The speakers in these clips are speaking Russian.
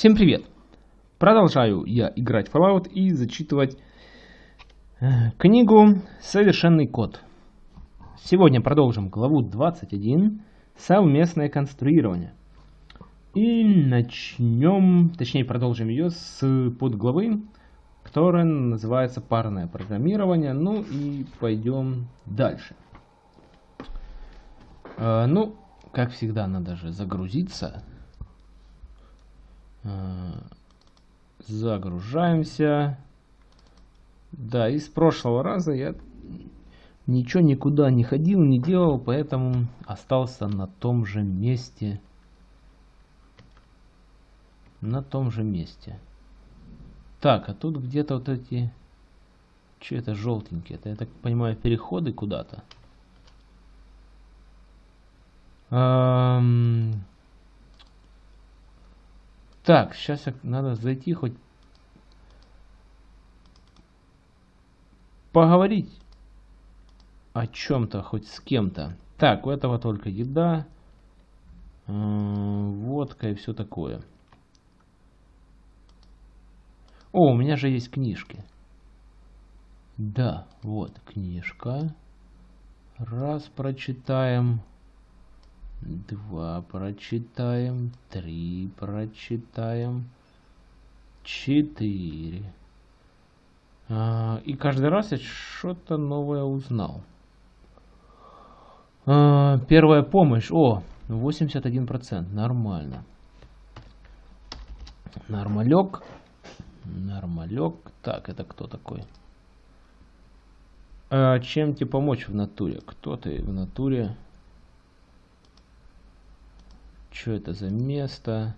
Всем привет! Продолжаю я играть в Fallout и зачитывать э, книгу «Совершенный код». Сегодня продолжим главу 21 «Совместное конструирование». И начнем, точнее продолжим ее с подглавы, которая называется «Парное программирование». Ну и пойдем дальше. Э, ну, как всегда, надо же загрузиться. Э, загружаемся. Да, из прошлого раза я ничего никуда не ходил, не делал, поэтому остался на том же месте. На том же месте. Так, а тут где-то вот эти... Что это желтенькие? Это, я так понимаю, переходы куда-то. Так, сейчас надо зайти хоть поговорить о чем-то, хоть с кем-то. Так, у этого только еда, э, водка и все такое. О, у меня же есть книжки. Да, вот книжка. Раз прочитаем. Два прочитаем. Три прочитаем. Четыре. А, и каждый раз я что-то новое узнал. А, первая помощь. О, 81%. Нормально. Нормалек. Нормалек. Так, это кто такой? А, чем тебе помочь в натуре? Кто ты в натуре? Что это за место?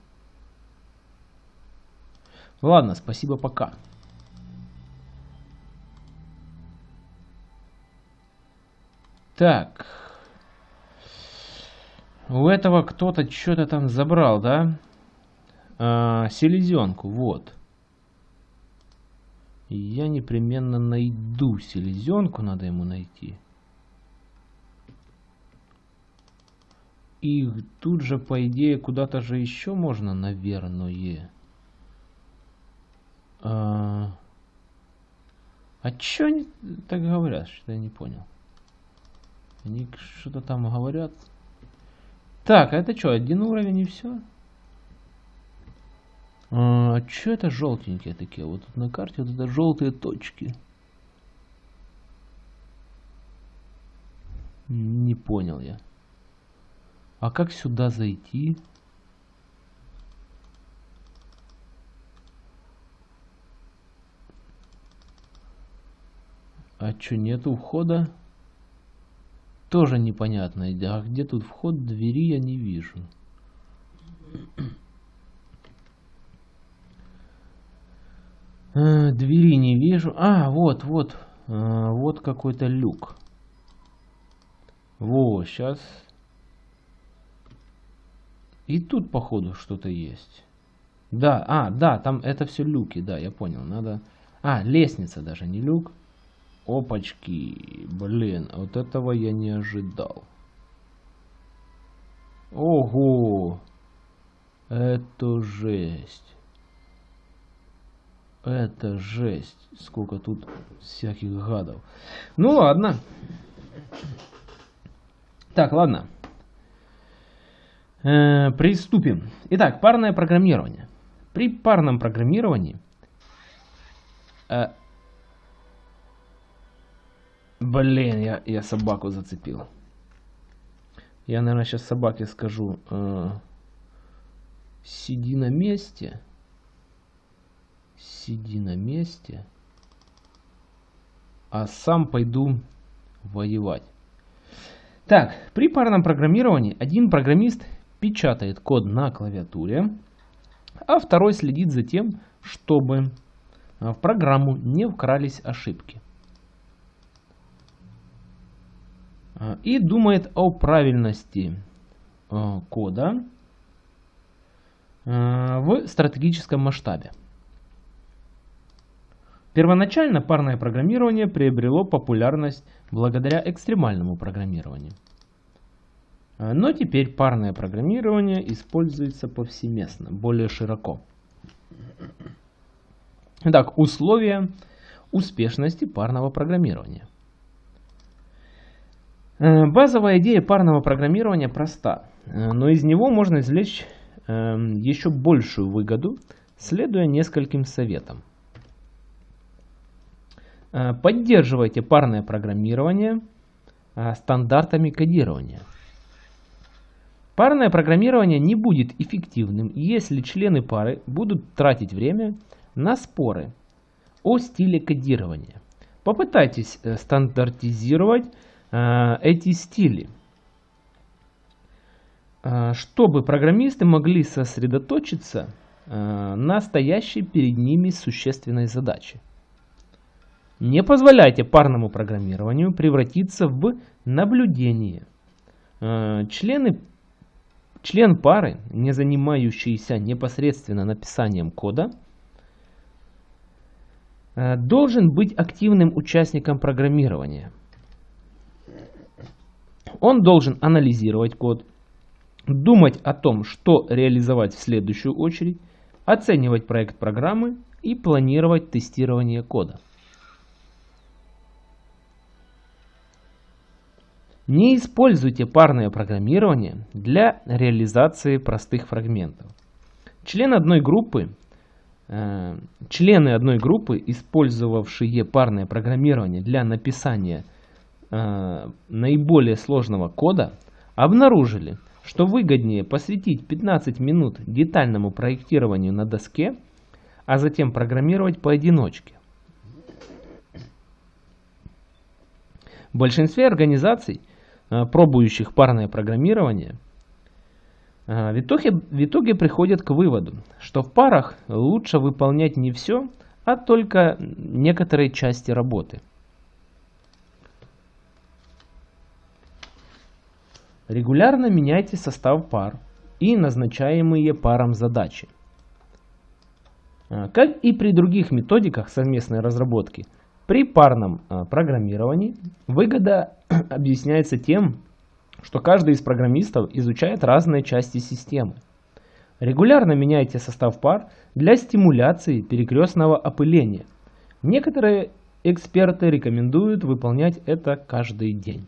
Ладно, спасибо, пока. Так. У этого кто-то что-то там забрал, да? А, селезенку, вот. Я непременно найду селезенку, надо ему найти. И тут же, по идее, куда-то же еще можно, наверное. А, а что они так говорят, что я не понял? Они что-то там говорят. Так, а это что, один уровень и все? А, а что это желтенькие такие? Вот тут на карте вот это желтые точки. Не понял я. А как сюда зайти? А что, нету входа? Тоже непонятно. А где тут вход? Двери я не вижу. А, двери не вижу. А, вот, вот. А, вот какой-то люк. Во, сейчас и тут, походу, что-то есть. Да, а, да, там это все люки, да, я понял. Надо... А, лестница даже, не люк. Опачки, блин, вот этого я не ожидал. Ого! Это жесть. Это жесть. Сколько тут всяких гадов. Ну ладно. Так, ладно. Э, приступим. Итак, парное программирование. При парном программировании э, Блин, я, я собаку зацепил. Я, наверное, сейчас собаке скажу. Э, сиди на месте. Сиди на месте. А сам пойду воевать. Так, при парном программировании один программист печатает код на клавиатуре, а второй следит за тем, чтобы а, в программу не вкрались ошибки. А, и думает о правильности а, кода в стратегическом масштабе. Первоначально парное программирование приобрело популярность благодаря экстремальному программированию. А, но теперь парное программирование используется повсеместно, более широко. Итак, условия успешности парного программирования. Э, базовая идея парного программирования проста, э, но из него можно извлечь еще большую выгоду, следуя нескольким советам. Э, поддерживайте парное программирование стандартами кодирования. Парное программирование не будет эффективным, если члены пары будут тратить время на споры о стиле кодирования. Попытайтесь стандартизировать Э, эти стили, э, чтобы программисты могли сосредоточиться э, на стоящей перед ними существенной задаче. Не позволяйте парному программированию превратиться в наблюдение. Члены, член пары, не занимающийся непосредственно написанием кода, должен быть активным участником программирования – он должен анализировать код, думать о том, что реализовать в следующую очередь, оценивать проект программы и планировать тестирование кода. Не используйте парное программирование для реализации простых фрагментов. Член одной группы, э, члены одной группы, использовавшие парное программирование для написания Э, наиболее сложного кода обнаружили, что выгоднее посвятить 15 минут детальному проектированию на доске, а затем программировать поодиночке. В большинстве организаций, пробующих парное программирование, э, в итоге, в итоге приходят к выводу, что в парах лучше выполнять не все, а только некоторые части работы – Регулярно меняйте состав пар и назначаемые парам задачи. А, как и при других методиках совместной разработки, при парном а, программировании выгода объясняется тем, что каждый из программистов изучает разные части системы. Регулярно меняйте состав пар для стимуляции перекрестного опыления. Некоторые эксперты рекомендуют выполнять это каждый день.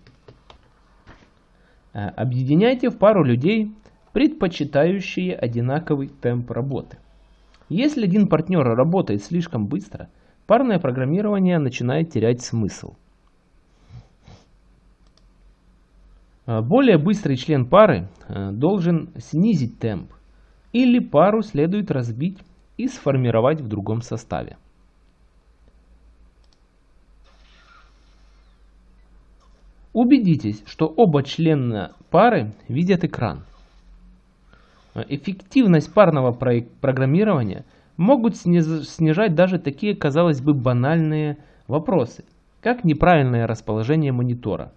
Э, объединяйте в пару людей, предпочитающие одинаковый темп работы. Если один партнер работает слишком быстро, парное программирование начинает терять смысл. Э, более быстрый член пары э, должен снизить темп, или пару следует разбить и сформировать в другом составе. Убедитесь, что оба члена пары видят экран. Эффективность парного программирования могут снижать даже такие, казалось бы, банальные вопросы, как неправильное расположение монитора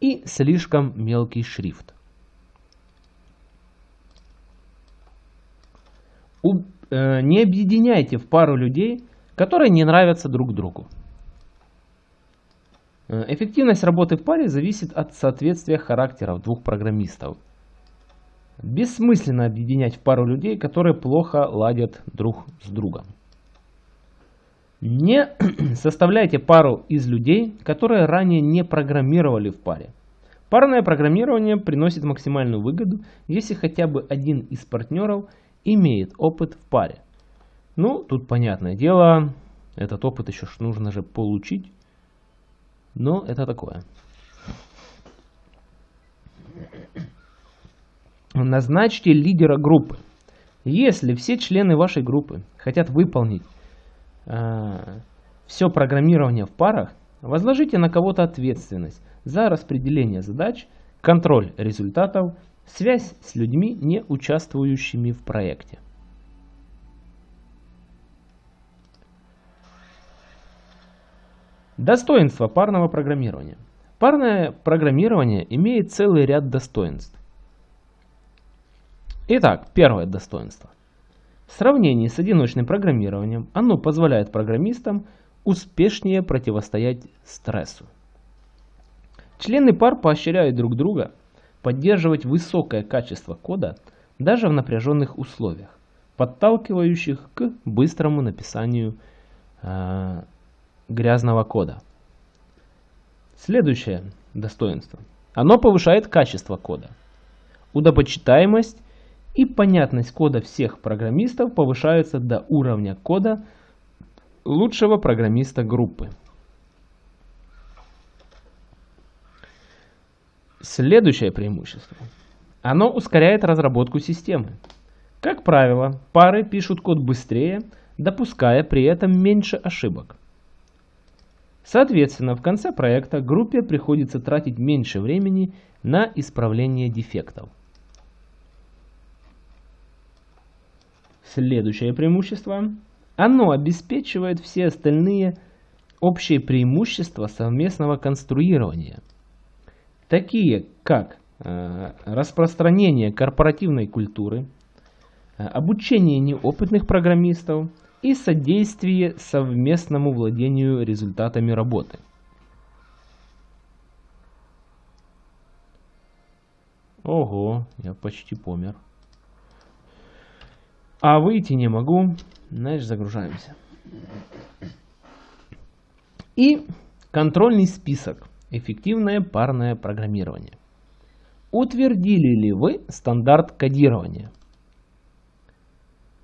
и слишком мелкий шрифт. Э, не объединяйте в пару людей, которые не нравятся друг другу. Э, эффективность работы в паре зависит от соответствия характеров двух программистов. Бессмысленно объединять в пару людей, которые плохо ладят друг с другом. Не составляйте пару из людей, которые ранее не программировали в паре. Парное программирование приносит максимальную выгоду, если хотя бы один из партнеров имеет опыт в паре. Ну, тут понятное дело, этот опыт еще нужно же получить. Но это такое. Назначьте лидера группы. Если все члены вашей группы хотят выполнить э, все программирование в парах, возложите на кого-то ответственность за распределение задач, контроль результатов, связь с людьми, не участвующими в проекте. Достоинства парного программирования. Парное программирование имеет целый ряд достоинств. Итак, первое достоинство. В сравнении с одиночным программированием оно позволяет программистам успешнее противостоять стрессу. Члены пар поощряют друг друга поддерживать высокое качество кода даже в напряженных условиях. подталкивающих к быстрому написанию э, грязного кода. Следующее достоинство. Оно повышает качество кода. Удобочитаемость и понятность кода всех программистов повышаются до уровня кода лучшего программиста группы. Следующее преимущество. Оно ускоряет разработку системы. Как правило, пары пишут код быстрее, допуская при этом меньше ошибок. Соответственно, в конце проекта группе приходится тратить меньше времени на исправление дефектов. Следующее преимущество. Оно обеспечивает все остальные общие преимущества совместного конструирования – такие как э, распространение корпоративной культуры, э, обучение неопытных программистов и содействие совместному владению результатами работы. Ого, я почти помер. А выйти не могу. Значит, загружаемся. И контрольный список. Эффективное парное программирование. Утвердили ли вы стандарт кодирования,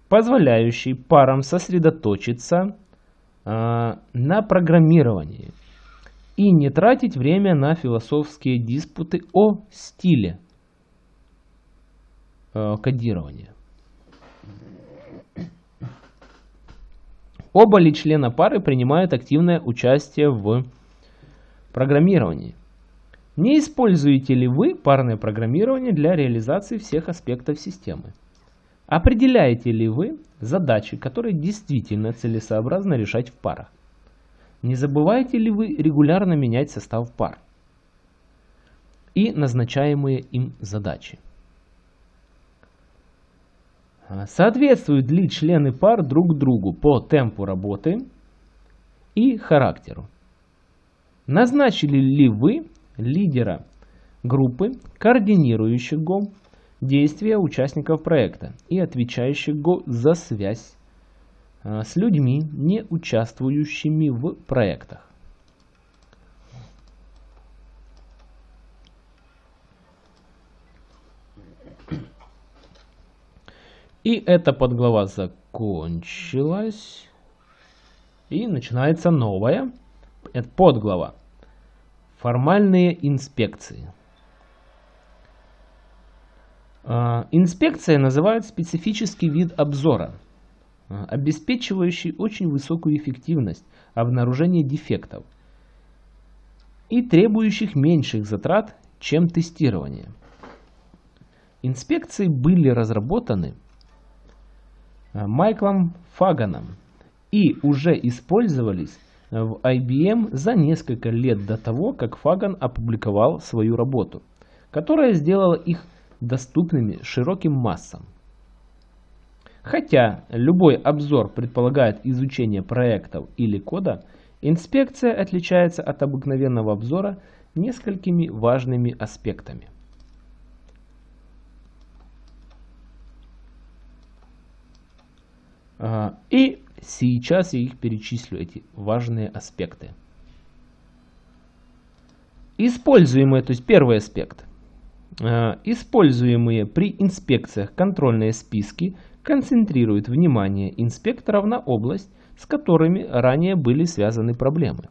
позволяющий парам сосредоточиться э, на программировании и не тратить время на философские диспуты о стиле э, кодирования? Оба ли члена пары принимают активное участие в Программирование. Не используете ли вы парное программирование для реализации всех аспектов системы? Определяете ли вы задачи, которые действительно целесообразно решать в парах? Не забываете ли вы регулярно менять состав пар и назначаемые им задачи? Соответствуют ли члены пар друг другу по темпу работы и характеру? Назначили ли вы лидера группы, координирующего действия участников проекта и отвечающего за связь а, с людьми, не участвующими в проектах? И эта подглава закончилась. И начинается новая. Это подглава. Формальные инспекции. А, инспекция называют специфический вид обзора, а, обеспечивающий очень высокую эффективность обнаружения дефектов и требующих меньших затрат, чем тестирование. Инспекции были разработаны Майклом Фаганом и уже использовались в IBM за несколько лет до того, как Фаган опубликовал свою работу, которая сделала их доступными широким массам. Хотя любой обзор предполагает изучение проектов или кода, инспекция отличается от обыкновенного обзора несколькими важными аспектами. И Сейчас я их перечислю, эти важные аспекты. Используемые, то есть первый аспект. Э, используемые при инспекциях контрольные списки концентрируют внимание инспекторов на область, с которыми ранее были связаны проблемы.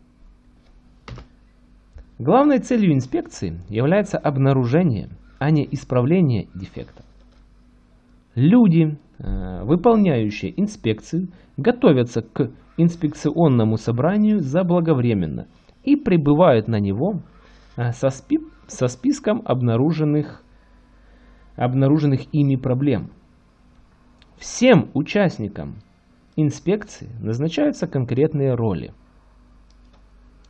Главной целью инспекции является обнаружение, а не исправление дефектов. Люди, Э, выполняющие инспекцию готовятся к инспекционному собранию заблаговременно и прибывают на него э, со, спи со списком обнаруженных, обнаруженных ими проблем. Всем участникам инспекции назначаются конкретные роли.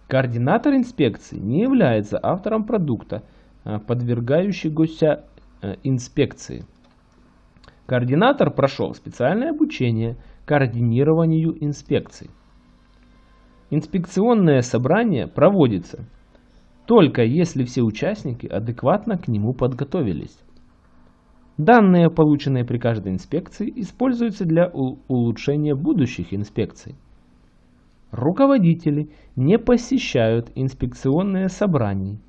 Координатор инспекции не является автором продукта, э, подвергающегося инспекции. Координатор прошел специальное обучение координированию инспекций. Инспекционное собрание проводится только если все участники адекватно к нему подготовились. Данные, полученные при каждой инспекции, используются для улучшения будущих инспекций. Руководители не посещают инспекционные собрания,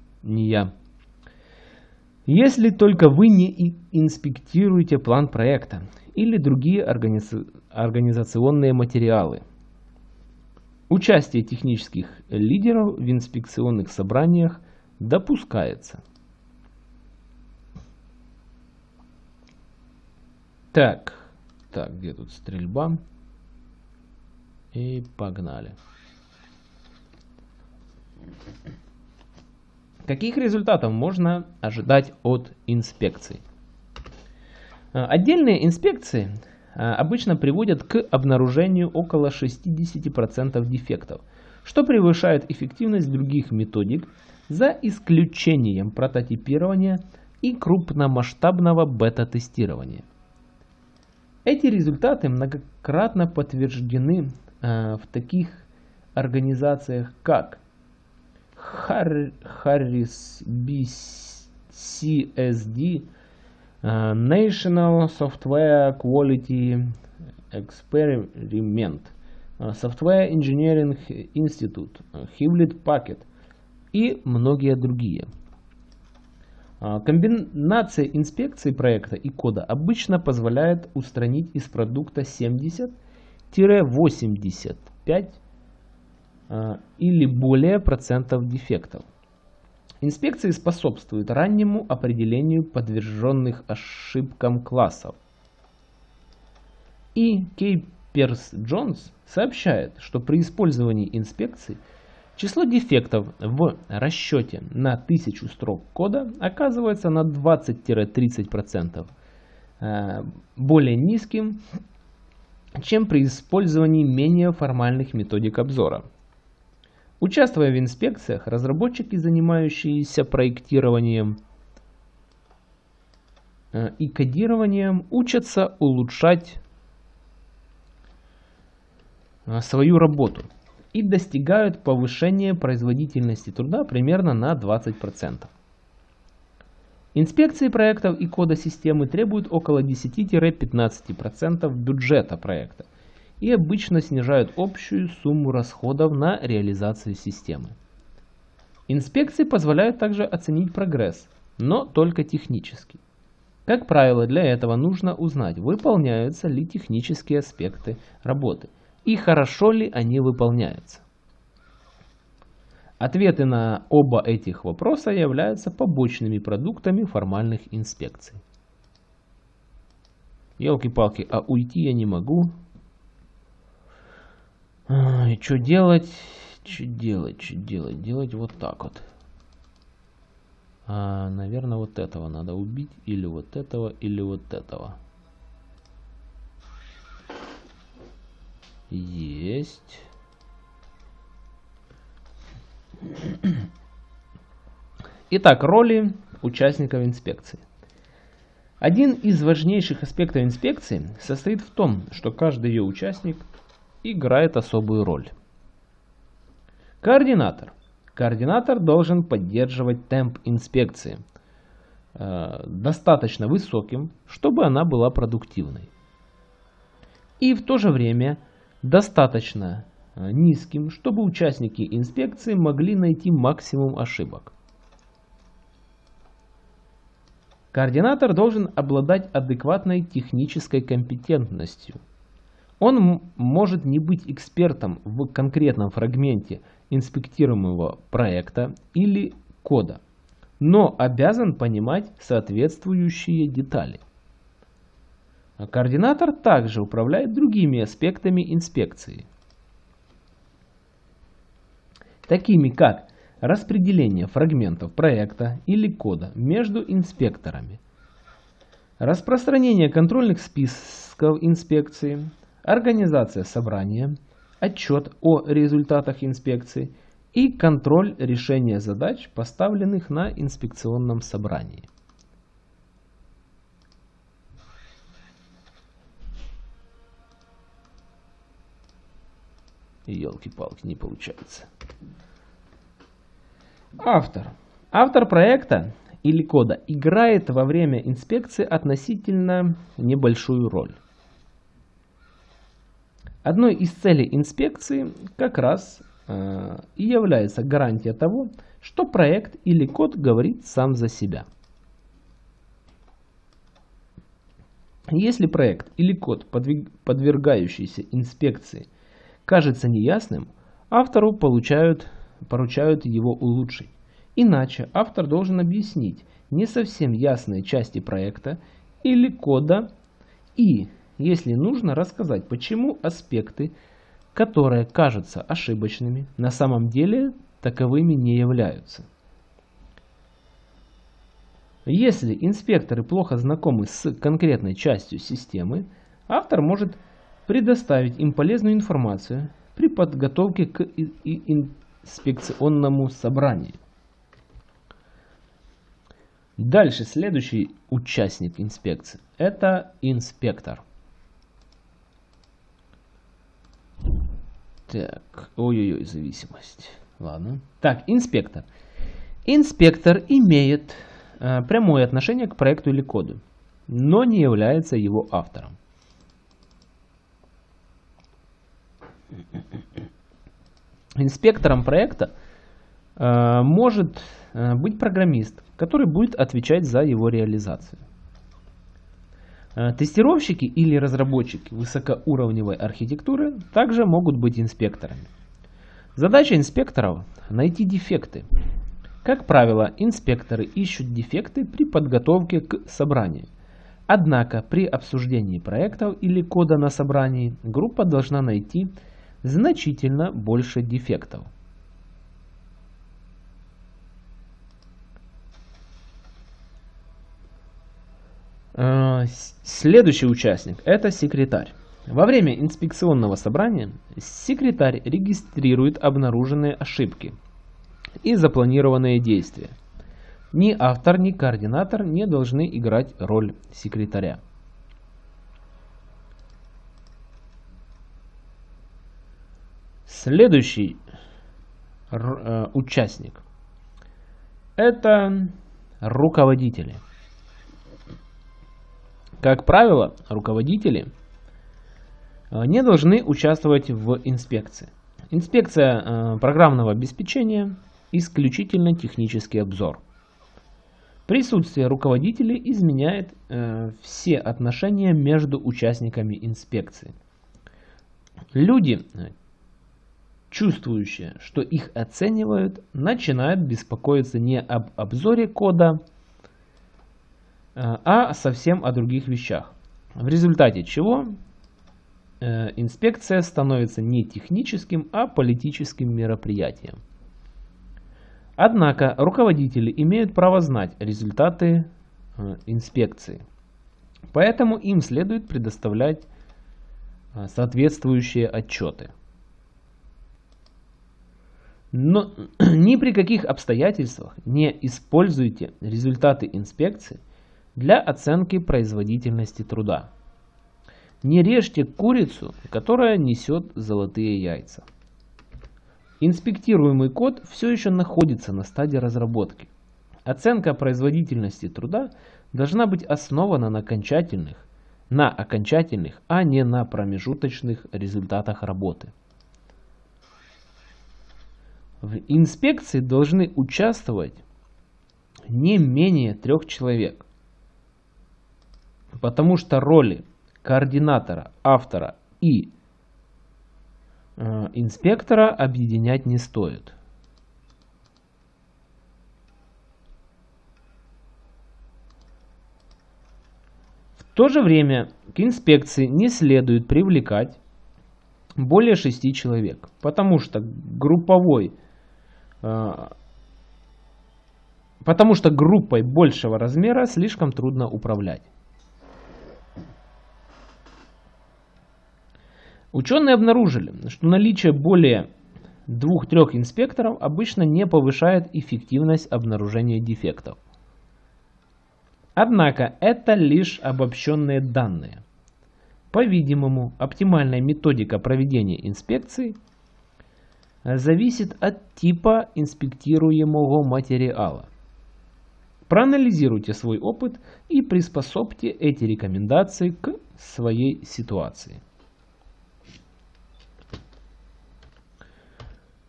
если только вы не инспектируете план проекта или другие организационные материалы. Участие технических лидеров в инспекционных собраниях допускается. Так, так, где тут стрельба? И погнали. Каких результатов можно ожидать от инспекций? А, отдельные инспекции а, обычно приводят к обнаружению около 60% дефектов, что превышает эффективность других методик за исключением прототипирования и крупномасштабного бета-тестирования. Эти результаты многократно подтверждены э, в таких организациях, как Harris BCSD, uh, National Software Quality Experiment, uh, Software Engineering Institute, uh, Hewlett Packard и многие другие. Комбинация инспекции проекта и кода обычно позволяет устранить из продукта 70-85 а, или более процентов дефектов. Инспекции способствуют раннему определению подверженных ошибкам классов. И Кейперс Джонс сообщает, что при использовании инспекций число дефектов в расчете на 1000 строк кода оказывается на 20-30% э, более низким, чем при использовании менее формальных методик обзора. Участвуя в инспекциях, разработчики, занимающиеся проектированием э, и кодированием, учатся улучшать э, свою работу и достигают повышения производительности труда примерно на 20%. Инспекции проектов и кода системы требуют около 10-15% бюджета проекта – и обычно снижают общую сумму расходов на реализацию системы. Инспекции позволяют также оценить прогресс, но только технически. Как правило, для этого нужно узнать, выполняются ли технические аспекты работы и хорошо ли они выполняются. Ответы на оба этих вопроса являются побочными продуктами формальных инспекций. Елки-палки, а уйти я не могу. И что делать? Что делать? Что делать? Делать вот так вот. А, наверное, вот этого надо убить. Или вот этого, или вот этого. Есть. Итак, роли участников инспекции. Один из важнейших аспектов инспекции состоит в том, что каждый ее участник играет особую роль. Координатор. Координатор должен поддерживать темп инспекции э, достаточно высоким, чтобы она была продуктивной. И в то же время достаточно э, низким, чтобы участники инспекции могли найти максимум ошибок. Координатор должен обладать адекватной технической компетентностью – он может не быть экспертом в конкретном фрагменте инспектируемого проекта или кода, но обязан понимать соответствующие детали. А координатор также управляет другими аспектами инспекции, такими как распределение фрагментов проекта или кода между инспекторами, распространение контрольных списков инспекции, организация собрания, отчет о результатах инспекции и контроль решения задач, поставленных на инспекционном собрании. Елки-палки, не получается. Автор. Автор проекта или кода играет во время инспекции относительно небольшую роль. Одной из целей инспекции как раз э, и является гарантия того, что проект или код говорит сам за себя. Если проект или код, подвергающийся инспекции, кажется неясным, автору получают, поручают его улучшить. Иначе автор должен объяснить не совсем ясные части проекта или кода и, если нужно, рассказать, почему аспекты, которые кажутся ошибочными, на самом деле таковыми не являются. Если инспекторы плохо знакомы с конкретной частью системы, автор может предоставить им полезную информацию при подготовке к инспекционному собранию. Дальше, следующий участник инспекции – это инспектор. Так, ой-ой-ой, зависимость. Ладно. Так, инспектор. Инспектор имеет Э, прямое отношение к проекту или коду, но не является его автором. Инспектором проекта э, может э, быть программист, который будет отвечать за его реализацию. Тестировщики или разработчики высокоуровневой архитектуры также могут быть инспекторами. Задача инспекторов – найти дефекты, как правило, инспекторы ищут дефекты при подготовке к собранию. Однако при обсуждении проектов или кода на собрании группа должна найти значительно больше дефектов. Следующий участник – это секретарь. Во время инспекционного собрания секретарь регистрирует обнаруженные ошибки – и запланированные действия. Ни автор, ни координатор не должны играть роль секретаря. Следующий э, участник – это руководители. Как правило, руководители э, не должны участвовать в инспекции. Инспекция э, программного обеспечения исключительно технический обзор. Присутствие руководителей изменяет э, все отношения между участниками инспекции. Люди, чувствующие, что их оценивают, начинают беспокоиться не об обзоре кода, а совсем о других вещах. В результате чего э, инспекция становится не техническим, а политическим мероприятием. Однако руководители имеют право знать результаты э, инспекции. Поэтому им следует предоставлять э, соответствующие отчеты. Но ни при каких обстоятельствах не используйте результаты инспекции для оценки производительности труда. Не режьте курицу, которая несет золотые яйца. Инспектируемый код все еще находится на стадии разработки. Оценка производительности труда должна быть основана на окончательных, на окончательных, а не на промежуточных результатах работы. В инспекции должны участвовать не менее трех человек, потому что роли координатора, автора и Э, инспектора объединять не стоит. В то же время к инспекции не следует привлекать более 6 человек, потому что групповой э, потому что группой большего размера слишком трудно управлять. Ученые обнаружили, что наличие более двух-трех инспекторов обычно не повышает эффективность обнаружения дефектов. Однако это лишь обобщенные данные. По-видимому, оптимальная методика проведения инспекции зависит от типа инспектируемого материала. Проанализируйте свой опыт и приспособьте эти рекомендации к своей ситуации.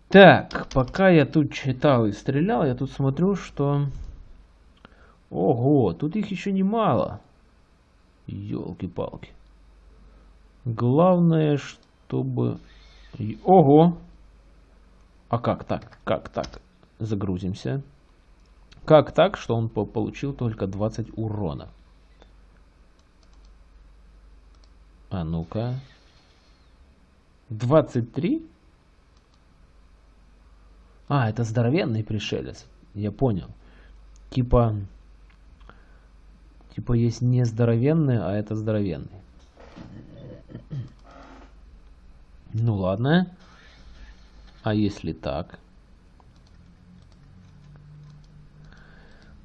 Так, пока я тут читал и стрелял, я тут смотрю, что... Ого, тут их еще немало. Елки-палки. Главное, чтобы... Ого! А как так? Как так? Загрузимся. Как так, что он получил только 20 урона? А ну-ка. 23? А, это здоровенный пришелец. Я понял. Типа... Типа есть не здоровенный, а это здоровенный. Ну ладно. А если так?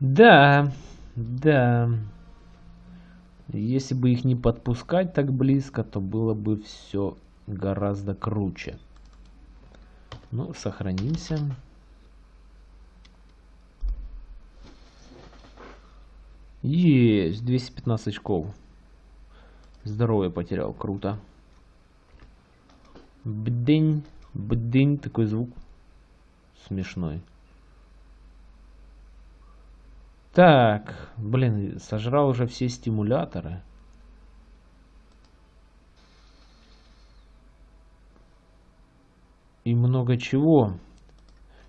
Да, да. Если бы их не подпускать так близко, то было бы все гораздо круче. Ну, сохранимся. Есть, 215 очков. Здоровье потерял, круто. Бдынь, бдынь, такой звук смешной. Так, блин, сожрал уже все стимуляторы. И много чего.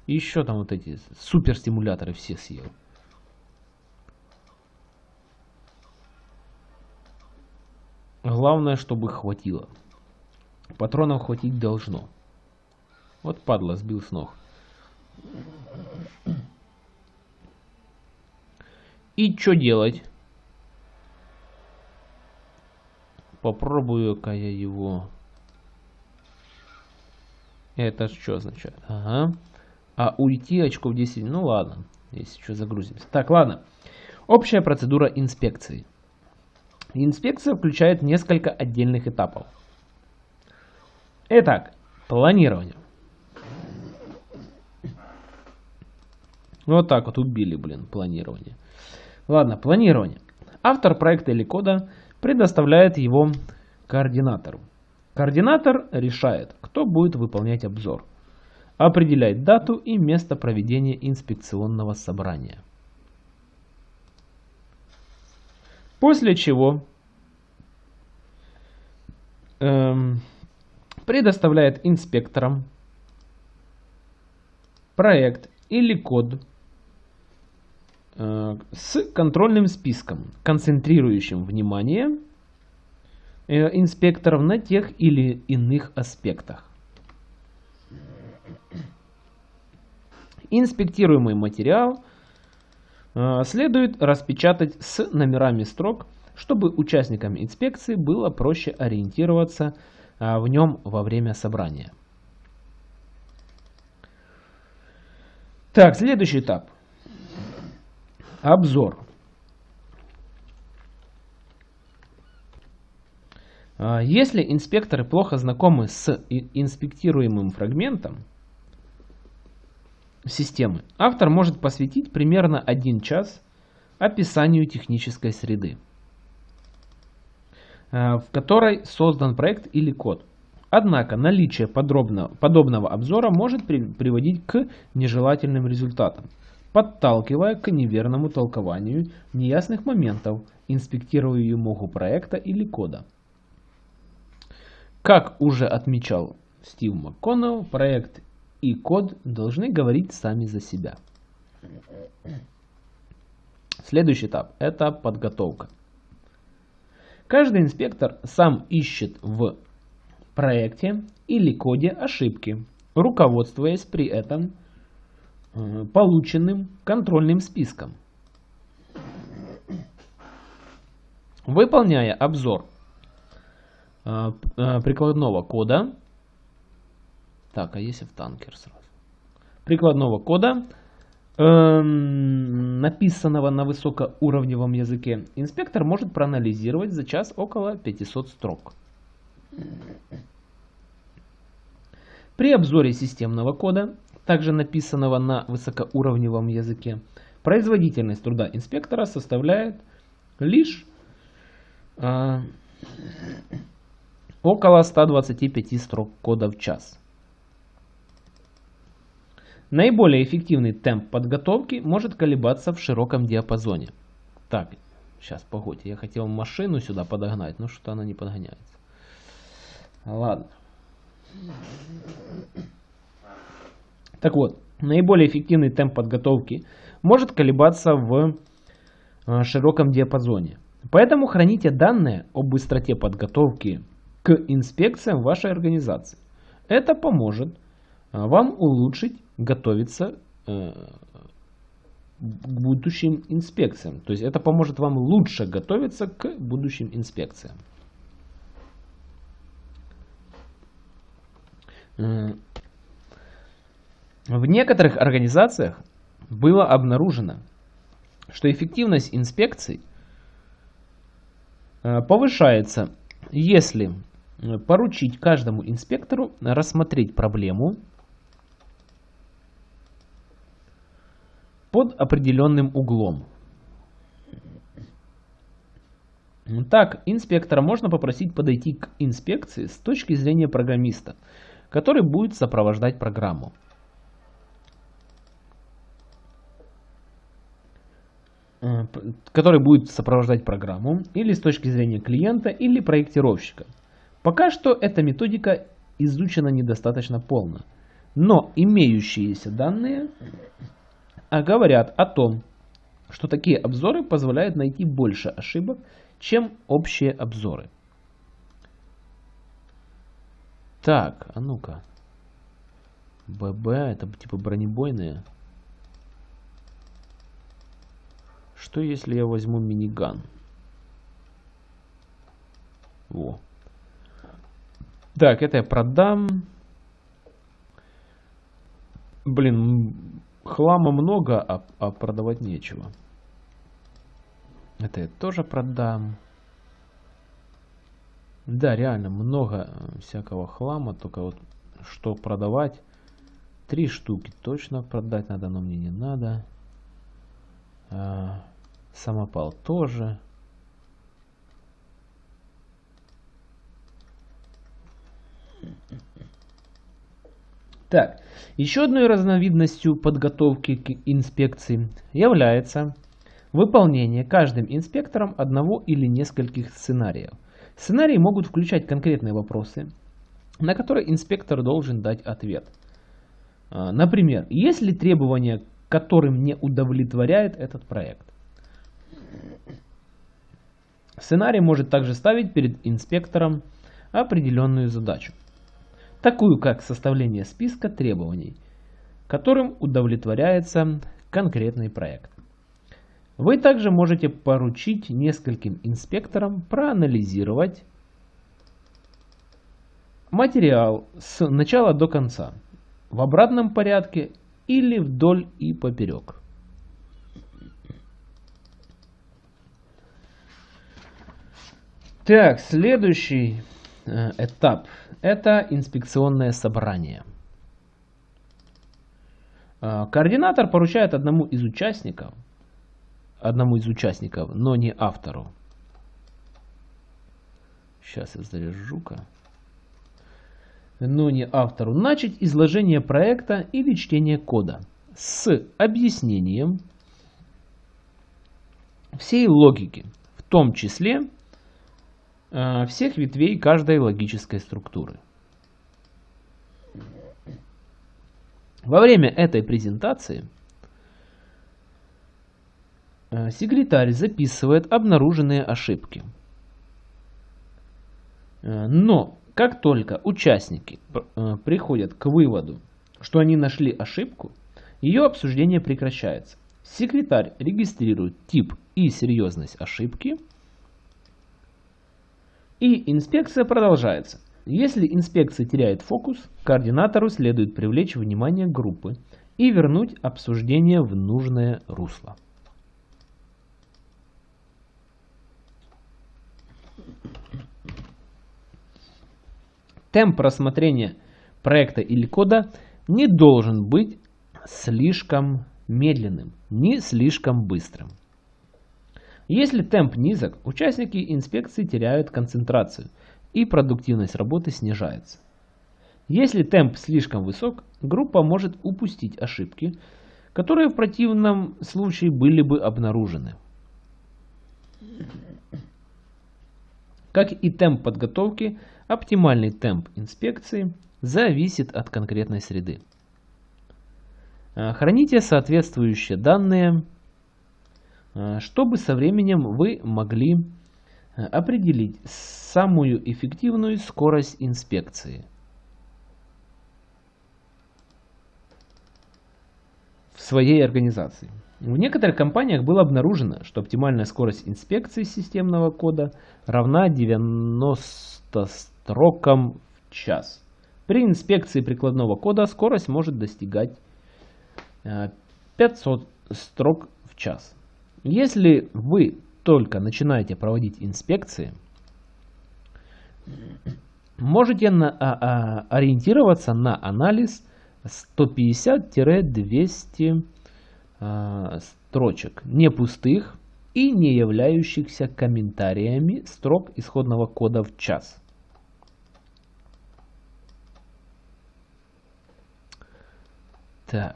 Еще там вот эти супер стимуляторы все съел. Главное, чтобы хватило. Патронов хватить должно. Вот падла, сбил с ног. И что делать? Попробую-ка я его... Это что означает? Ага. А уйти очков 10... Ну ладно, если что загрузимся. Так, ладно. Общая процедура инспекции. Инспекция включает несколько отдельных этапов. Итак, планирование. Вот так вот убили, блин, планирование. Ладно, планирование. Автор проекта или кода предоставляет его координатору. Координатор решает, кто будет выполнять обзор. Определяет дату и место проведения инспекционного собрания. После чего эм, предоставляет инспекторам проект или код Э, с контрольным списком, концентрирующим внимание инспекторов на тех или иных аспектах. Инспектируемый материал э, следует распечатать с номерами строк, чтобы участникам инспекции было проще ориентироваться в нем во время собрания. Так, следующий этап. Обзор. Если инспекторы плохо знакомы с инспектируемым фрагментом системы, автор может посвятить примерно один час описанию технической среды, а, в которой создан проект или код. Однако наличие подробно, подобного обзора может при, приводить к нежелательным результатам подталкивая к неверному толкованию неясных моментов инспектируемого проекта или кода. Как уже отмечал Стив МакКоннелл, проект и код должны говорить сами за себя. Следующий этап – это подготовка. Каждый инспектор сам ищет в проекте или коде ошибки, руководствуясь при этом Э, полученным контрольным списком. Выполняя обзор прикладного кода, так, а если в танкер сразу, прикладного кода, написанного на высокоуровневом языке, инспектор может проанализировать за час около 500 строк. При обзоре системного кода также написанного на высокоуровневом языке, производительность труда инспектора составляет лишь э, около 125 строк кода в час. Наиболее эффективный темп подготовки может колебаться в широком диапазоне. Так, сейчас, погодьте, я хотел машину сюда подогнать, но что-то она не подгоняется. Ладно. Так вот, наиболее эффективный темп подготовки может колебаться в э, широком диапазоне. Поэтому храните данные о быстроте подготовки к инспекциям вашей организации. Это поможет э, вам улучшить готовиться э, к будущим инспекциям. То есть это поможет вам лучше готовиться к будущим инспекциям. Э, в некоторых организациях было обнаружено, что эффективность инспекций э, повышается, если поручить каждому инспектору рассмотреть проблему под определенным углом. Так, инспектора можно попросить подойти к инспекции с точки зрения программиста, который будет сопровождать программу. Э, который будет сопровождать программу или с точки зрения клиента или проектировщика. Пока что эта методика изучена недостаточно полно, но имеющиеся данные а говорят о том, что такие обзоры позволяют найти больше ошибок, чем общие обзоры. Так, а ну-ка. ББ, это типа бронебойные. Что если я возьму миниган? Во. Так, это я продам. Блин, хлама много, а, а продавать нечего. Это я тоже продам. Да, реально много э, всякого хлама, только вот что продавать. Три штуки точно продать надо, но мне не надо. А, самопал тоже. Так, еще одной разновидностью подготовки к инспекции является выполнение каждым инспектором одного или нескольких сценариев. Сценарии могут включать конкретные вопросы, на которые инспектор должен дать ответ. А, например, есть ли требования, которым не удовлетворяет этот проект? Сценарий может также ставить перед инспектором определенную задачу такую как составление списка требований, которым удовлетворяется конкретный проект. Вы также можете поручить нескольким инспекторам проанализировать материал с начала до конца в обратном порядке или вдоль и поперек. Так, следующий э, этап это инспекционное собрание. А, координатор поручает одному из участников, одному из участников, но не автору. Сейчас я заряжу-ка. Но не автору. Начать изложение проекта или чтение кода с объяснением всей логики, в том числе всех ветвей каждой логической структуры. Во время этой презентации э, секретарь записывает обнаруженные ошибки. Э, но как только участники приходят к выводу, что они нашли ошибку, ее обсуждение прекращается. Секретарь регистрирует тип и серьезность ошибки – и инспекция продолжается. Если инспекция теряет фокус, координатору следует привлечь внимание группы и вернуть обсуждение в нужное русло. Темп рассмотрения проекта или кода не должен быть слишком медленным, ни слишком быстрым. Если темп низок, участники инспекции теряют концентрацию и продуктивность работы снижается. Если темп слишком высок, группа может упустить ошибки, которые в противном случае были бы обнаружены. Как и темп подготовки, оптимальный темп инспекции зависит от конкретной среды. А, храните соответствующие данные, чтобы со временем вы могли а, определить самую эффективную скорость инспекции. в своей организации. В некоторых компаниях было обнаружено, что оптимальная скорость инспекции системного кода равна 90 строкам в час. При инспекции прикладного кода скорость может достигать 500 э, строк в час. Если вы только начинаете проводить инспекции, можете на, а, а, ориентироваться на анализ 150-200 а, строчек, не пустых и не являющихся комментариями строк исходного кода в час. Так.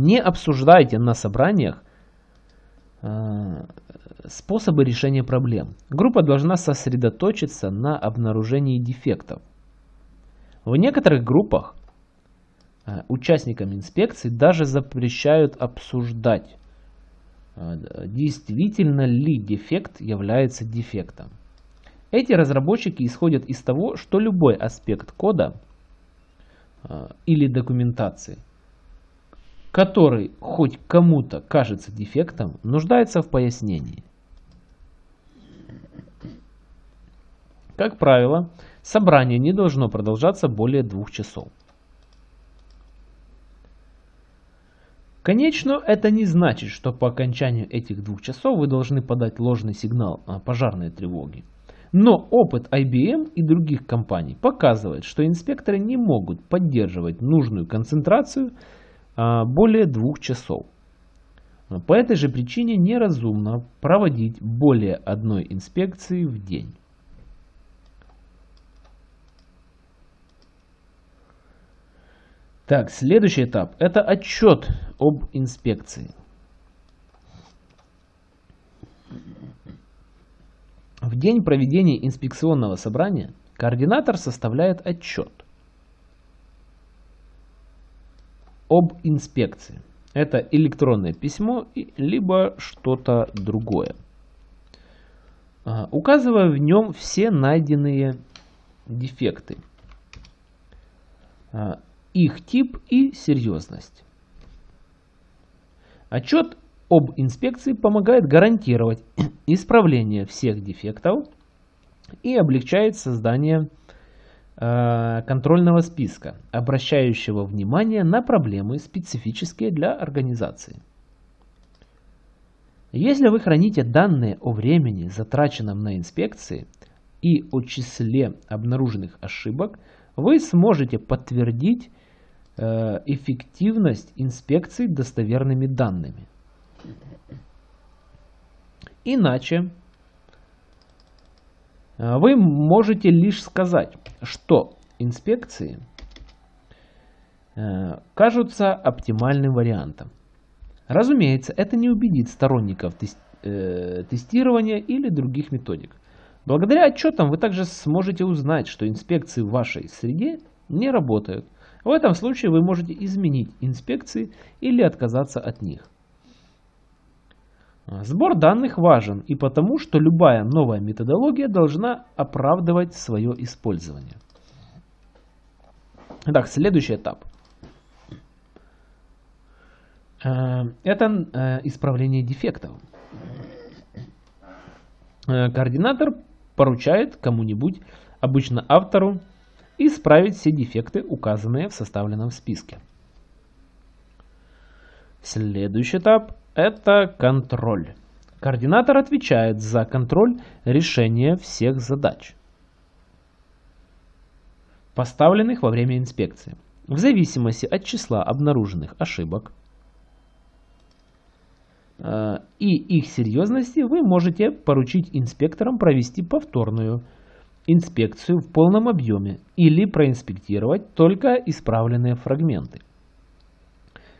Не обсуждайте на собраниях э, способы решения проблем. Группа должна сосредоточиться на обнаружении дефектов. В некоторых группах э, участникам инспекции даже запрещают обсуждать, э, действительно ли дефект является дефектом. Эти разработчики исходят из того, что любой аспект кода или документации, который хоть кому-то кажется дефектом, нуждается в пояснении. Как правило, собрание не должно продолжаться более двух часов. Конечно, это не значит, что по окончанию этих двух часов вы должны подать ложный сигнал пожарной тревоги. Но опыт IBM и других компаний показывает, что инспекторы не могут поддерживать нужную концентрацию более двух часов. По этой же причине неразумно проводить более одной инспекции в день. Так, следующий этап – это отчет об инспекции. В день проведения инспекционного собрания координатор составляет отчет об инспекции. Это электронное письмо, либо что-то другое. А, указывая в нем все найденные дефекты, а, их тип и серьезность. Отчет об инспекции помогает гарантировать исправление всех дефектов и облегчает создание контрольного списка, обращающего внимание на проблемы, специфические для организации. Если вы храните данные о времени, затраченном на инспекции, и о числе обнаруженных ошибок, вы сможете подтвердить э, эффективность инспекции достоверными данными. Иначе э, вы можете лишь сказать, что инспекции э, кажутся оптимальным вариантом. Разумеется, это не убедит сторонников э, тестирования или других методик. Благодаря отчетам вы также сможете узнать, что инспекции в вашей среде не работают. В этом случае вы можете изменить инспекции или отказаться от них. Сбор данных важен и потому, что любая новая методология должна оправдывать свое использование. Итак, следующий этап. Э, это э, исправление дефектов. Э, координатор поручает кому-нибудь, обычно автору, исправить все дефекты, указанные в составленном списке. Следующий этап это контроль. Координатор отвечает за контроль решения всех задач. поставленных во время инспекции. В зависимости от числа обнаруженных ошибок э, и их серьезности вы можете поручить инспекторам провести повторную инспекцию в полном объеме или проинспектировать только исправленные фрагменты.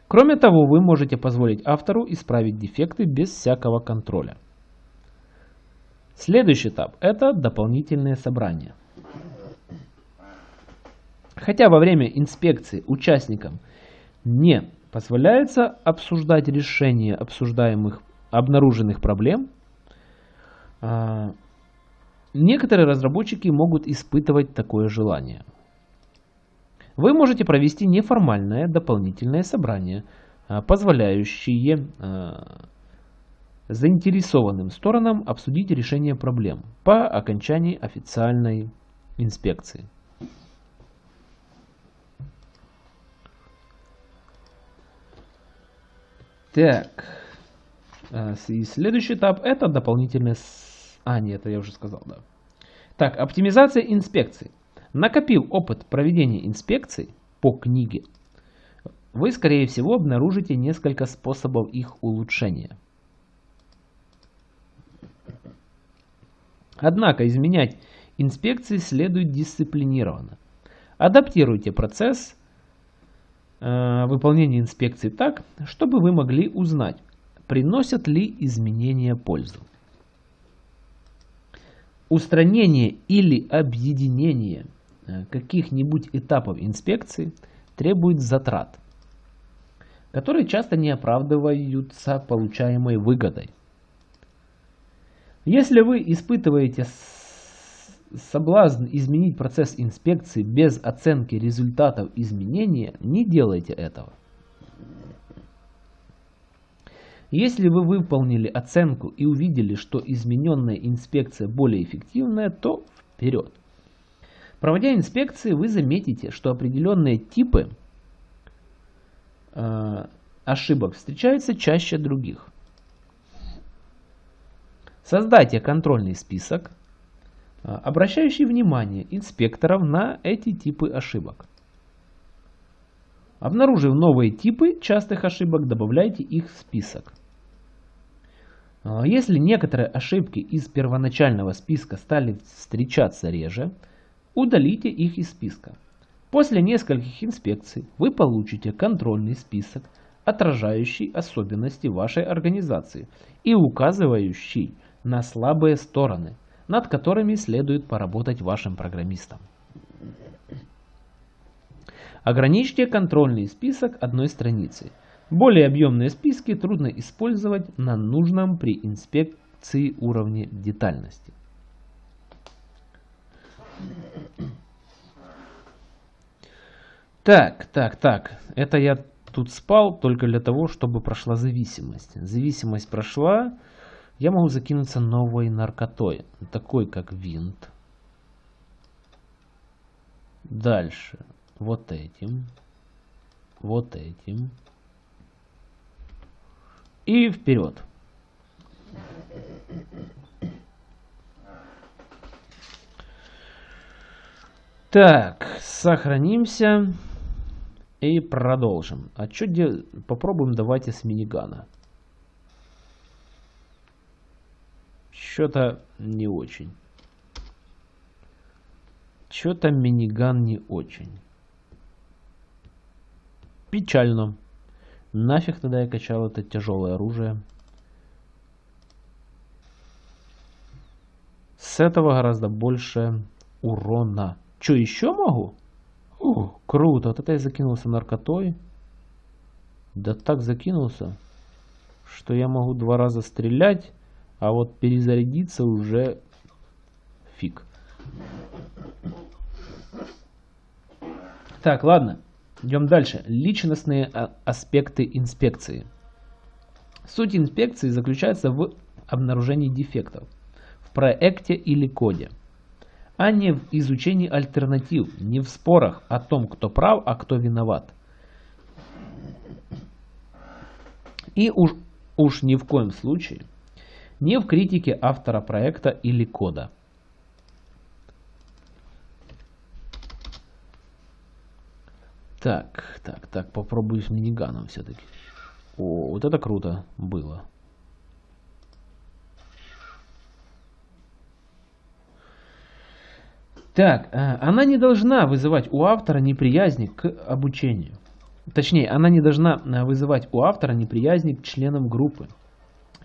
Кроме того, вы можете позволить автору исправить дефекты без всякого контроля. Следующий этап – это дополнительные собрания. Хотя во время инспекции участникам не позволяется обсуждать решение обсуждаемых обнаруженных проблем, а, некоторые разработчики могут испытывать такое желание. Вы можете провести неформальное дополнительное собрание, а, позволяющее а, заинтересованным сторонам обсудить решение проблем по окончании официальной инспекции. Так. А, и следующий этап это дополнительное... А, нет, это я уже сказал, да. Так, оптимизация инспекций. Накопив опыт проведения инспекций по книге, вы, скорее всего, обнаружите несколько способов их улучшения. Однако изменять инспекции следует дисциплинированно. Адаптируйте процесс Э, выполнение инспекции так, чтобы вы могли узнать, приносят ли изменения пользу. Устранение или объединение каких-нибудь этапов инспекции требует затрат, которые часто не оправдываются получаемой выгодой. Если вы испытываете соблазн изменить процесс инспекции без оценки результатов изменения, не делайте этого. Если вы выполнили оценку и увидели, что измененная инспекция более эффективная, то вперед. Проводя инспекции, вы заметите, что определенные типы э, ошибок встречаются чаще других. Создайте контрольный список а, обращающий внимание инспекторов на эти типы ошибок. Обнаружив новые типы частых ошибок, добавляйте их в список. А, если некоторые ошибки из первоначального списка стали встречаться реже, удалите их из списка. После нескольких инспекций вы получите контрольный список, отражающий особенности вашей организации и указывающий на слабые стороны – над которыми следует поработать вашим программистам. Ограничьте контрольный список одной страницы. Более объемные списки трудно использовать на нужном при инспекции уровне детальности. Так, так, так. Это я тут спал только для того, чтобы прошла зависимость. Зависимость прошла. Я могу закинуться новой наркотой, такой как винт. Дальше. Вот этим. Вот этим. И вперед. Так, сохранимся и продолжим. А что делать? Попробуем давайте с минигана. Что-то не очень. Что-то миниган не очень. Печально. Нафиг тогда я качал это тяжелое оружие. С этого гораздо больше урона. Что, еще могу? Круто. Вот это я закинулся наркотой. Да так закинулся, что я могу два раза стрелять а вот перезарядиться уже фиг. Так, ладно. Идем дальше. Личностные а, аспекты инспекции. Суть инспекции заключается в обнаружении дефектов в проекте или коде, а не в изучении альтернатив, не в спорах о том, кто прав, а кто виноват. И уж, уж ни в коем случае – не в критике автора проекта или кода. Так, так, так, попробую с миниганом все-таки. О, вот это круто было. Так, э, она не должна вызывать у автора неприязни к обучению. Точнее, она не должна э, вызывать у автора неприязни к членам группы.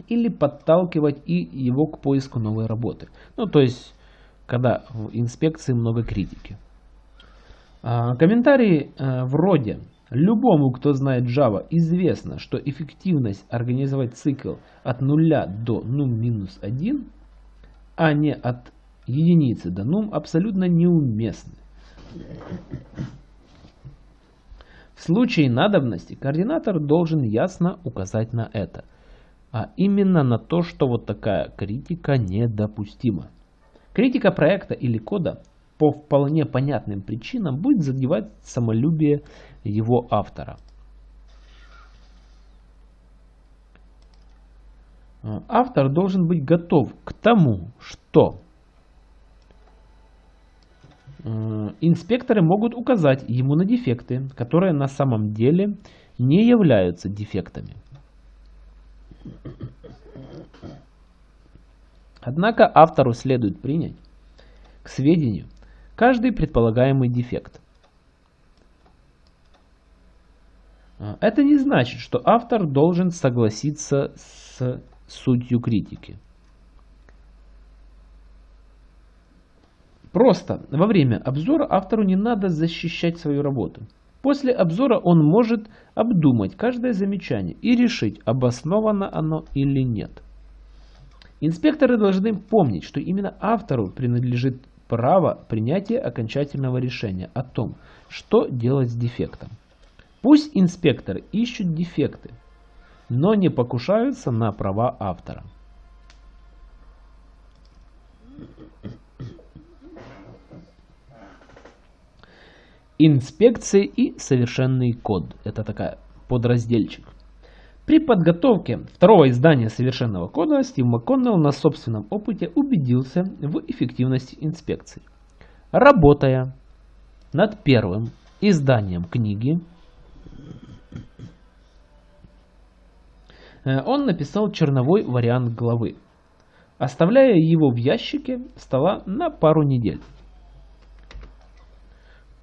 Или подталкивать и его к поиску новой работы. Ну, то есть, когда в инспекции много критики. А, комментарии вроде Любому, кто знает Java, известно, что эффективность организовать цикл от 0 до num-1, а не от единицы num, абсолютно неуместны. В случае надобности координатор должен ясно указать на это, а именно на то, что вот такая критика недопустима. Критика проекта или кода по вполне понятным причинам будет задевать самолюбие его автора. Автор должен быть готов к тому, что инспекторы могут указать ему на дефекты, которые на самом деле не являются дефектами. Однако автору следует принять к сведению каждый предполагаемый дефект. А, это не значит, что автор должен согласиться с сутью критики. Просто во время обзора автору не надо защищать свою работу. После обзора он может обдумать каждое замечание и решить, обосновано оно или нет. Инспекторы должны помнить, что именно автору принадлежит право принятия окончательного решения о том, что делать с дефектом. Пусть инспекторы ищут дефекты, но не покушаются на права автора. Инспекции и совершенный код. Это такая подразделчик. При подготовке второго издания совершенного кода Стив МакКоннелл на собственном опыте убедился в эффективности инспекций. Работая над первым изданием книги, э, он написал черновой вариант главы, оставляя его в ящике стола на пару недель.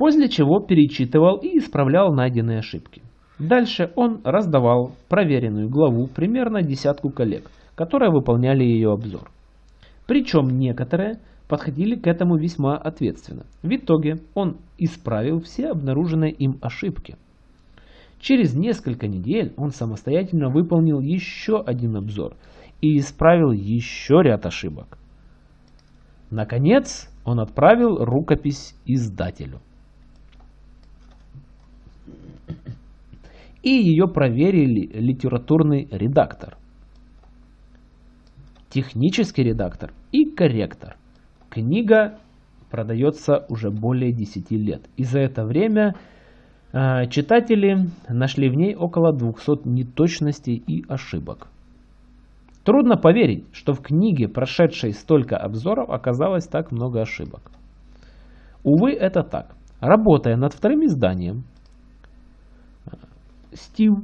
После чего перечитывал и исправлял найденные ошибки. Дальше он раздавал проверенную главу примерно десятку коллег, которые выполняли ее обзор. Причем некоторые подходили к этому весьма ответственно. В итоге он исправил все обнаруженные им ошибки. Через несколько недель он самостоятельно выполнил еще один обзор и исправил еще ряд ошибок. Наконец, он отправил рукопись издателю. И ее проверили литературный редактор, технический редактор и корректор. Книга продается уже более 10 лет. И за это время э, читатели нашли в ней около 200 неточностей и ошибок. Трудно поверить, что в книге, прошедшей столько обзоров, оказалось так много ошибок. Увы, это так. Работая над вторым изданием, Стив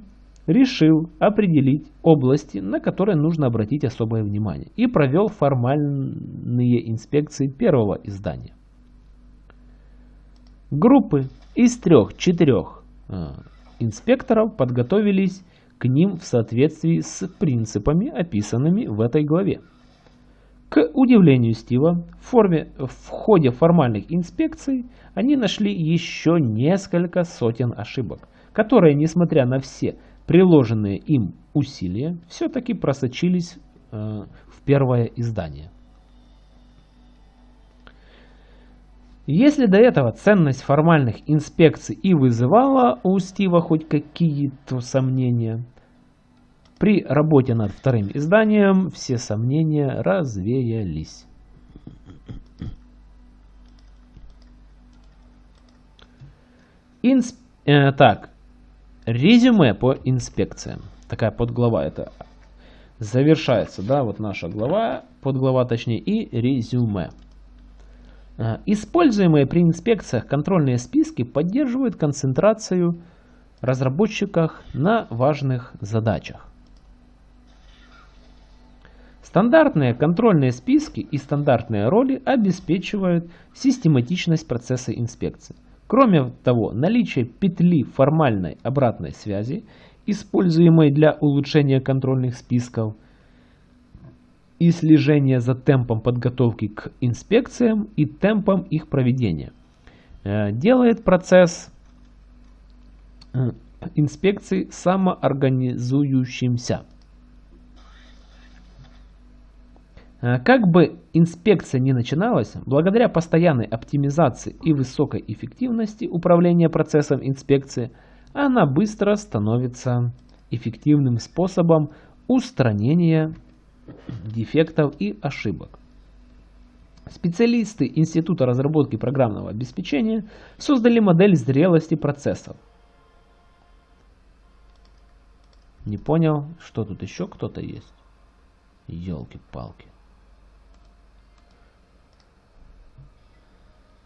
решил определить области, на которые нужно обратить особое внимание, и провел формальные инспекции первого издания. Группы из трех-четырех э, инспекторов подготовились к ним в соответствии с принципами, описанными в этой главе. К удивлению Стива, в, форме, в ходе формальных инспекций они нашли еще несколько сотен ошибок – которые, несмотря на все приложенные им усилия, все-таки просочились э, в первое издание. Если до этого ценность формальных инспекций и вызывала у Стива хоть какие-то сомнения, при работе над вторым изданием все сомнения развеялись. Инсп... Э, так, Резюме по инспекциям. Такая подглава это завершается, да, вот наша глава, подглава точнее, и резюме. Э, используемые при инспекциях контрольные списки поддерживают концентрацию разработчиков на важных задачах. Стандартные контрольные списки и стандартные роли обеспечивают систематичность процесса инспекции. Кроме того, наличие петли формальной обратной связи, используемой для улучшения контрольных списков, и слежения за темпом подготовки к инспекциям и темпом их проведения, э, делает процесс э, инспекции самоорганизующимся. Как бы инспекция ни начиналась, благодаря постоянной оптимизации и высокой эффективности управления процессом инспекции, она быстро становится эффективным способом устранения дефектов и ошибок. Специалисты Института разработки программного обеспечения создали модель зрелости процессов. Не понял, что тут еще кто-то есть? Елки-палки.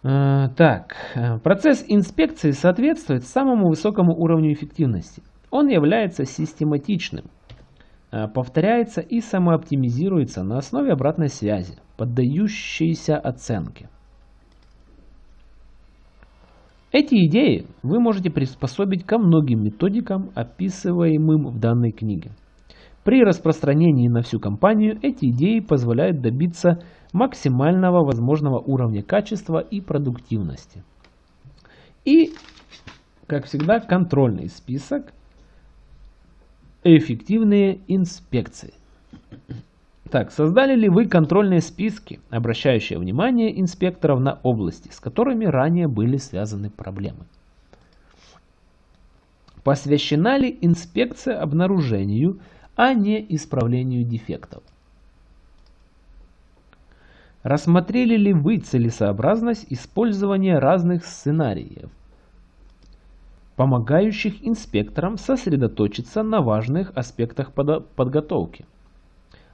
Так, э, процесс инспекции соответствует самому высокому уровню эффективности. Он является систематичным, э, повторяется и самооптимизируется на основе обратной связи, поддающейся оценке. Эти идеи вы можете приспособить ко многим методикам, описываемым в данной книге. При распространении на всю компанию эти идеи позволяют добиться максимального возможного уровня качества и продуктивности. И, как всегда, контрольный список эффективные инспекции. Так, создали ли вы контрольные списки, обращающие внимание инспекторов на области, с которыми ранее были связаны проблемы? Посвящена ли инспекция обнаружению, а не исправлению дефектов? Рассмотрели ли вы целесообразность использования разных сценариев, помогающих инспекторам сосредоточиться на важных аспектах подготовки?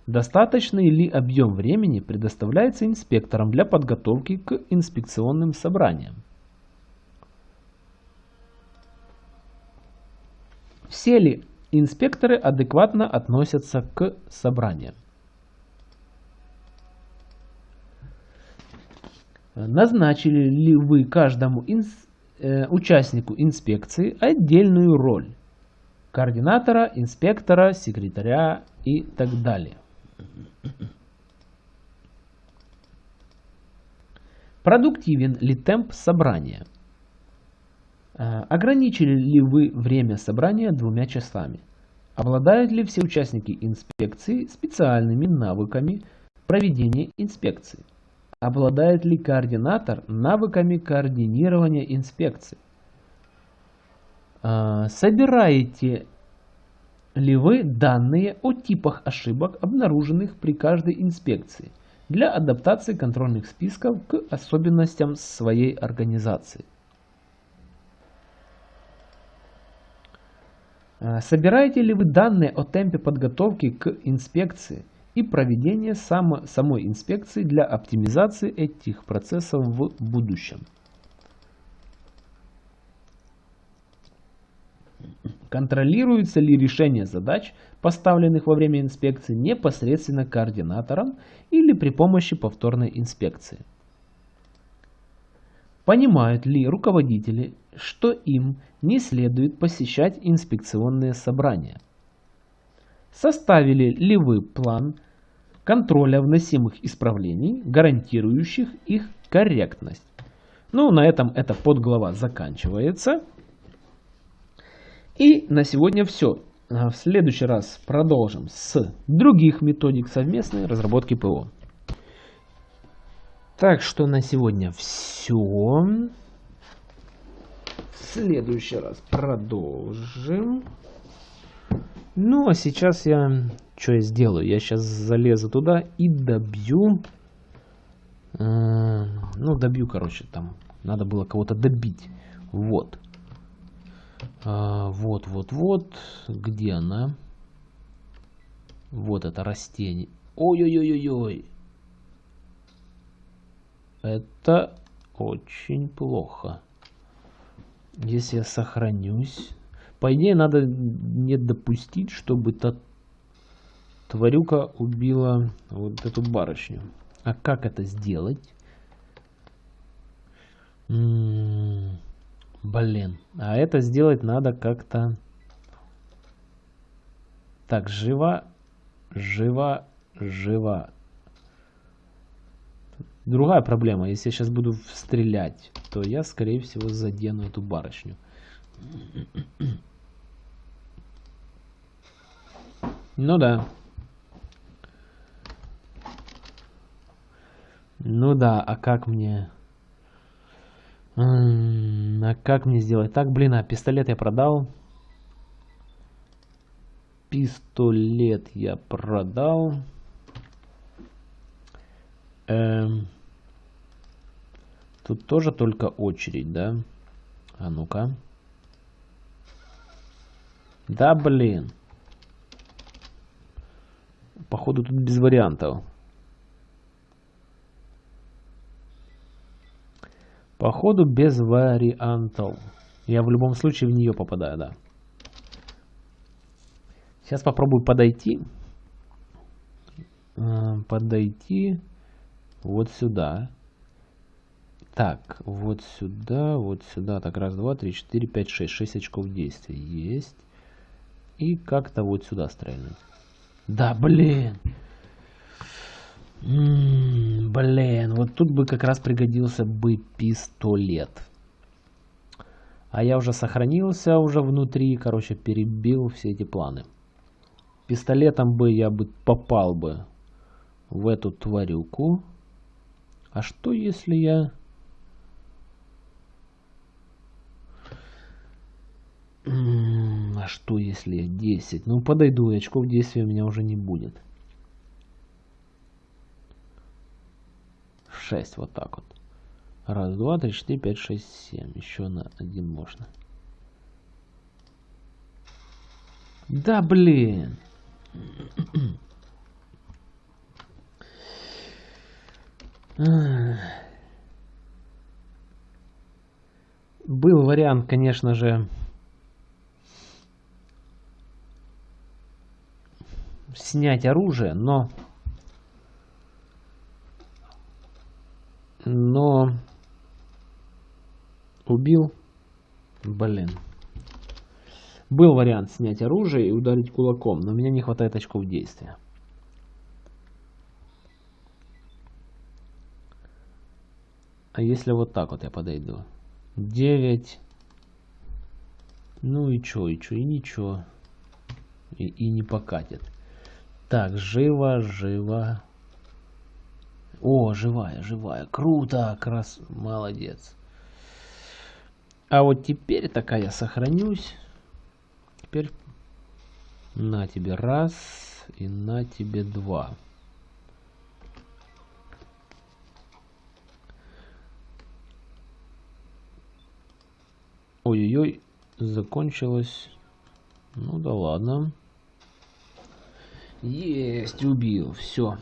Достаточный ли объем времени предоставляется инспекторам для подготовки к инспекционным собраниям? Все ли инспекторы адекватно относятся к собраниям? Назначили ли вы каждому инс, э, участнику инспекции отдельную роль? Координатора, инспектора, секретаря и так далее. Продуктивен ли темп собрания? Э, ограничили ли вы время собрания двумя часами? Обладают ли все участники инспекции специальными навыками проведения инспекции? Обладает ли координатор навыками координирования инспекций? А, собираете ли вы данные о типах ошибок, обнаруженных при каждой инспекции, для адаптации контрольных списков к особенностям своей организации? А, собираете ли вы данные о темпе подготовки к инспекции – и проведение само, самой инспекции для оптимизации этих процессов в будущем. Контролируется ли решение задач, поставленных во время инспекции, непосредственно координатором или при помощи повторной инспекции? Понимают ли руководители, что им не следует посещать инспекционные собрания? Составили ли вы план контроля вносимых исправлений, гарантирующих их корректность. Ну, на этом эта подглава заканчивается. И на сегодня все. А в следующий раз продолжим с других методик совместной разработки ПО. Так что на сегодня все. В следующий раз продолжим. Ну, а сейчас я что я сделаю? Я сейчас залезу туда и добью. Э, ну, добью, короче, там. Надо было кого-то добить. Вот. А, вот, вот, вот. Где она? Вот это растение. Ой-ой-ой-ой-ой. Это очень плохо. Если я сохранюсь... По идее, надо не допустить, чтобы та тварюка убила вот эту барышню. А как это сделать? М -м -м, блин. А это сделать надо как-то... Так, жива, жива, жива. Другая проблема. Если я сейчас буду стрелять, то я, скорее всего, задену эту барышню. Ну да. Ну да, а как мне... А как мне сделать? Так, блин, а пистолет я продал. Пистолет я продал. Эм... Тут тоже только очередь, да? А ну-ка. Да, блин. Походу тут без вариантов. Походу без вариантов. Я в любом случае в нее попадаю, да. Сейчас попробую подойти. Э, подойти вот сюда. Так, вот сюда, вот сюда. Так, раз, два, три, четыре, пять, шесть. Шесть очков действия есть. И как-то вот сюда стрельнуть. Да, блин. М -м, блин, вот тут бы как раз пригодился бы пистолет. А я уже сохранился уже внутри, короче, перебил все эти планы. Пистолетом бы я бы попал бы в эту тварюку. А что если я... А что если я 10? Ну подойду, очков действия у меня уже не будет. 6 вот так вот. Раз, два, три, четыре, пять, шесть, семь. Еще на один можно. Да блин. Был вариант, конечно же, снять оружие, но но убил. Блин. Был вариант снять оружие и ударить кулаком, но у меня не хватает очков действия. А если вот так вот я подойду? 9. Ну и чё, и чё, и ничего. И, и не покатит. Так, живо, живо. О, живая, живая. Круто, крас, молодец. А вот теперь такая я сохранюсь. Теперь на тебе раз и на тебе два. Ой-ой-ой, закончилось. Ну да ладно. Есть, убил, все.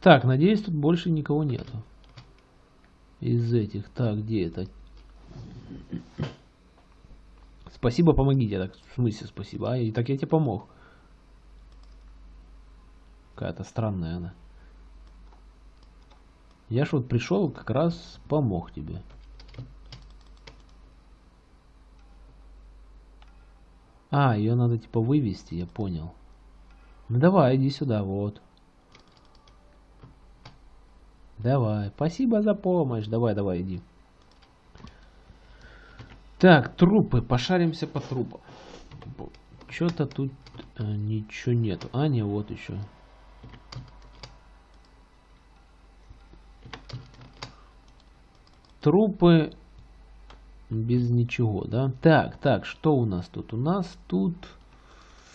Так, надеюсь, тут больше никого нету. Из этих. Так, где это? Спасибо, помогите. Так, в смысле спасибо? А, и так я тебе помог. Какая-то странная она. Я ж вот пришел, как раз помог тебе. А, ее надо типа вывести, я понял. Ну давай, иди сюда, вот. Давай, спасибо за помощь. Давай, давай, иди. Так, трупы. Пошаримся по трупам. Что-то тут э, ничего нету. А, не, вот еще. Трупы без ничего, да? Так, так, что у нас тут? У нас тут...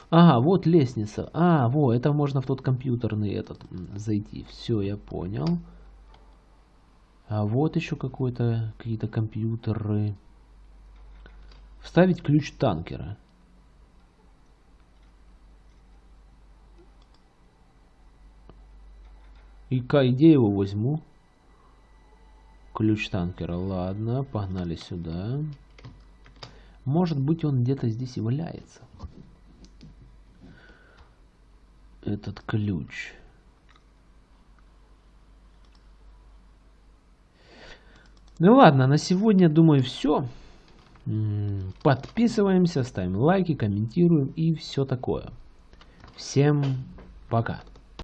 Ага, вот лестница. А, во, это можно в тот компьютерный этот зайти. Все, я понял. А вот еще какой-то какие-то компьютеры. Вставить ключ танкера. И где я его возьму? Ключ танкера. Ладно, погнали сюда. Может быть он где-то здесь и валяется. Этот ключ. Ну ладно, на сегодня, думаю, все. Подписываемся, ставим лайки, комментируем и все такое. Всем пока.